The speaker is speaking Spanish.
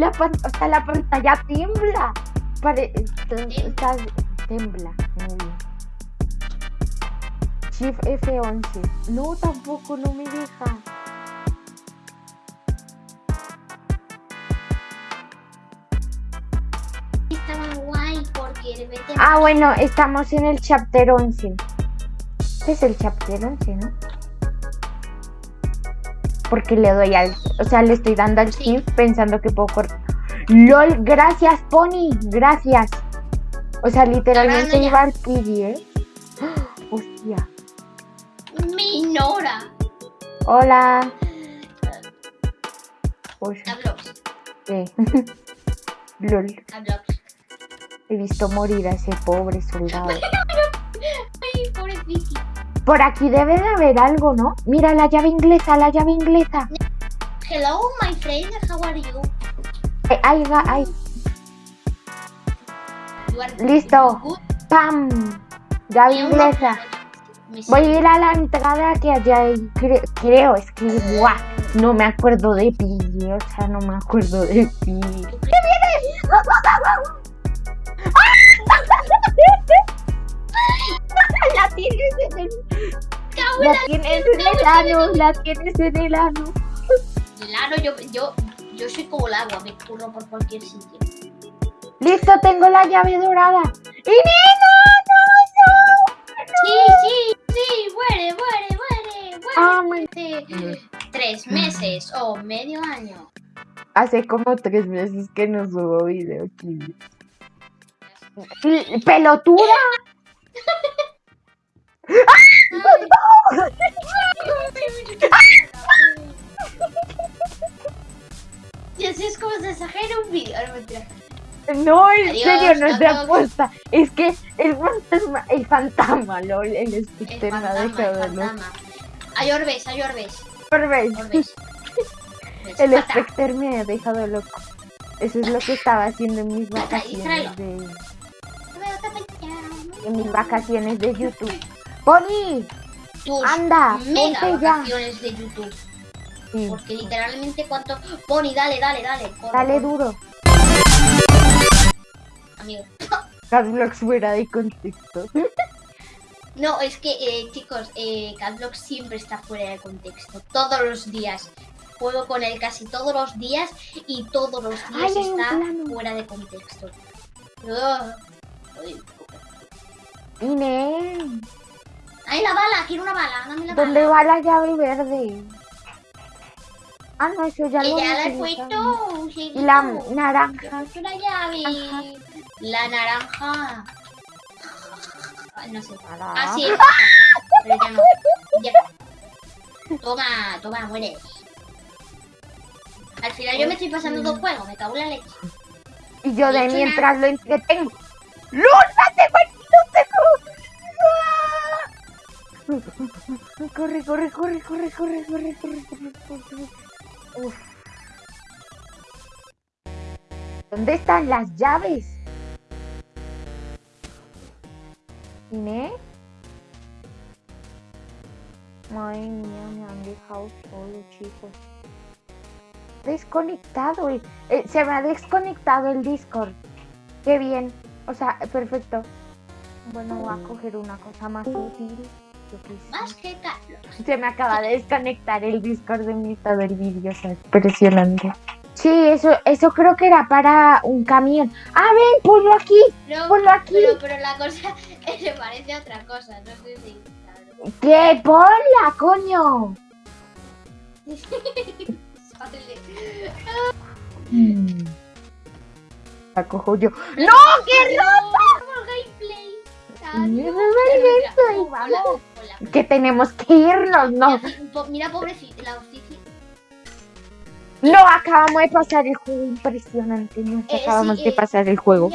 La, pan- o sea, la pantalla tiembla. Pare- está- tembla. Shift F11. No, tampoco, no me deja. Estaba guay porque. Ah, bueno, estamos en el chapter 11. Este es el chapter 11, ¿no? Porque le doy al... O sea, le estoy dando al shift pensando que puedo cortar. LOL, gracias, Pony. Gracias. O sea, literalmente iba al PD, ¿eh? Hostia. Minora. Hola. Oye. ¿qué? LOL. He visto morir a ese pobre soldado. Ay, pobre Vicky. Por aquí debe de haber algo, ¿no? Mira la llave inglesa, la llave inglesa. Hello, my friend. How are you? Eh, Ahí va, ahí. Listo. good. ¡Pam! Llave inglesa. Voy a ir a la entrada que allá hay. cre- creo, es que no me acuerdo de pi. O sea, no me acuerdo de pi. ¿Qué viene? La tienes en el ano, la tienes en el ano. Claro, yo, yo, yo soy como el agua, me curro por cualquier sitio. Listo, tengo la llave dorada. ¡Y no, no, Sí, sí, sí, muere, muere, muere, muere. Ah, my- tres meses o medio año. Hace como tres meses que no subo video aquí. ¡Pelotuda! Y así es como se exagera un vídeo. No, en Adiós, serio, no es de apuesta. Es que el fantasma, el fantasma, lol, el espectro me ha dejado loco. fantasma. A Orbes, a Orbes. El Fata. espectro me ha dejado loco. Eso es lo que estaba haciendo en mis vacaciones de, en mis vacaciones de YouTube. Pony, Tus anda, mega ya. vacaciones de YouTube. Sí, Porque literalmente cuánto... Pony, dale, dale, dale. corre, dale duro. Amigo. Cadlox fuera de contexto. No, es que, eh, chicos, eh, Catblock siempre está fuera de contexto. Todos los días. Juego con él casi todos los días y todos los días Ay, está fuera de contexto. Ugh. Ay, Inés, ¡Ay, la bala! Quiero una bala. Dame la ¿dónde bala. va la llave verde? Ah, no, eso ya Que lo ya la he puesto. utilizado. Y la naranja. Ya he puesto la llave. Ajá. La naranja. No sé. Naranja. Ah, sí. Pero ya no. Ya. Toma, toma, muere. Al final yo me estoy pasando dos juegos, me cago en la leche. Y yo de Dicho mientras lo entretengo. ¡Luz, la tengo Corre, corre, corre, corre, corre, corre, corre, corre. Uf. ¿Dónde están las llaves? ¿Inés? Madre mía, me han dejado solo, chicos. Desconectado. Eh, se me ha desconectado el Discord. Qué bien. O sea, perfecto. Bueno, voy a coger una cosa más útil. Más que Carlos. Se me acaba de desconectar el Discord de mi estado del vídeo, o sea, impresionante. Sí, eso, eso creo que era para un camión. Ah, ven, ponlo aquí, No, ponlo aquí. pero, pero la cosa se parece a otra cosa, no sé si. claro. ¿Qué? Ponla, coño. Sale. Mm. La cojo yo. ¡No, qué No, por gameplay. Que tenemos que irnos, no. Mira, Mira, pobrecita, la. No, acabamos de pasar el juego impresionante. No, Eh, acabamos sí, de eh, pasar el juego.